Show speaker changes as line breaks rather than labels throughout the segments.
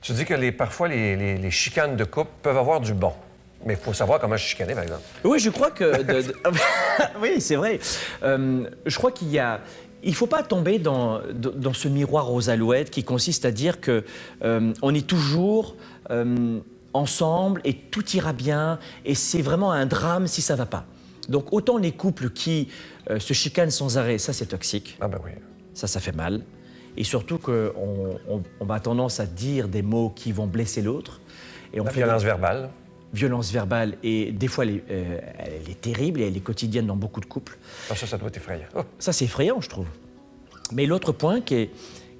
Tu dis que les, parfois, les, les- les chicanes de couple peuvent avoir du bon. Mais il faut savoir comment chicaner, par exemple.
Oui, je crois que. de- de- oui, c'est vrai. Euh, je crois qu'il y a. Il ne faut pas tomber dans, dans ce miroir aux alouettes qui consiste à dire que euh, on est toujours euh, ensemble et tout ira bien et c'est vraiment un drame si ça va pas. Donc autant les couples qui euh, se chicanent sans arrêt, ça c'est toxique.
Ah ben oui.
Ça, ça fait mal. Et surtout qu'on on, on a tendance à dire des mots qui vont blesser l'autre. Et on
La
fait
violence verbale.
violence verbale. Et des fois, elle est, euh, elle est terrible et elle est quotidienne dans beaucoup de couples.
Ah, ça, ça doit être effrayant. Oh,
Ça, c'est effrayant, je trouve. Mais l'autre point qui est,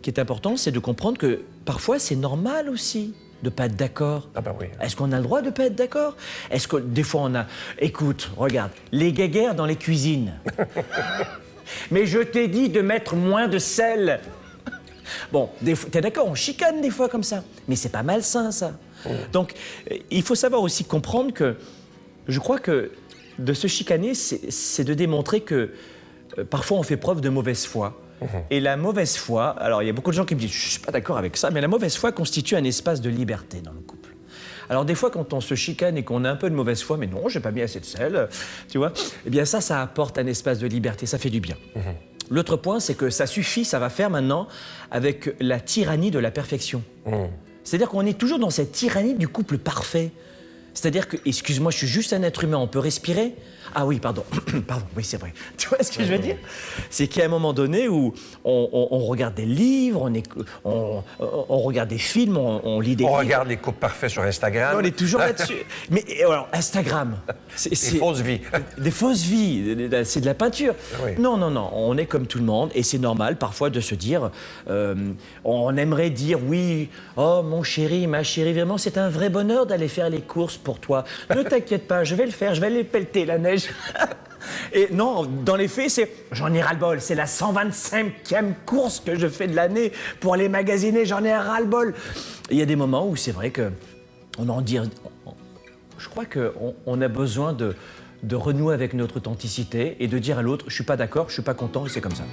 qui est important, c'est de comprendre que parfois, c'est normal aussi de pas être d'accord.
Ah ben oui.
Est-ce qu'on a le droit de pas être d'accord? Est-ce que des fois on a... Écoute, regarde, les guéguerres dans les cuisines. Mais je t'ai dit de mettre moins de sel. Bon, t'es d'accord, on chicane des fois comme ça. Mais c'est pas malsain, ça. Donc, euh, il faut savoir aussi comprendre que je crois que de se chicaner, c'est de démontrer que euh, parfois on fait preuve de mauvaise foi. Et la mauvaise foi, alors il y a beaucoup de gens qui me disent, je suis pas d'accord avec ça, mais la mauvaise foi constitue un espace de liberté dans le couple. Alors des fois, quand on se chicane et qu'on a un peu de mauvaise foi, mais non, j'ai pas mis assez de sel, tu vois, eh bien ça, ça apporte un espace de liberté, ça fait du bien. L'autre point, c'est que ça suffit, ça va faire maintenant avec la tyrannie de la perfection. C'est-à-dire qu'on est toujours dans cette tyrannie du couple parfait. C'est-à-dire que, excuse-moi, je suis juste un être humain, on peut respirer Ah oui, pardon, pardon, oui, c'est vrai. Tu vois ce que je veux dire? C'est qu'il y a un moment donné où on, on- on regarde des livres, on, regarde des films, on, lit des
On
livres.
regarde les couples parfaits sur Instagram.
On est toujours là-dessus. Mais alors, Instagram, c'est-
fausses vies.
des fausses vies, c'est de la peinture.
Oui.
Non, non, non, on est comme tout le monde et c'est normal parfois de se dire, euh, on aimerait dire oui, oh mon chéri, ma chérie, vraiment c'est un vrai bonheur d'aller faire les courses pour toi. Ne t'inquiète pas, je vais le faire, je vais aller pelleter la neige. Et non, dans les faits, c'est j'en ai ras-le-bol. C'est la 125e course que je fais de l'année pour aller magasiner. J'en ai ras-le-bol. Il y a des moments où c'est vrai que on en dit. Je crois qu'on on a besoin de, de renouer avec notre authenticité et de dire à l'autre je suis pas d'accord, je suis pas content et c'est comme ça.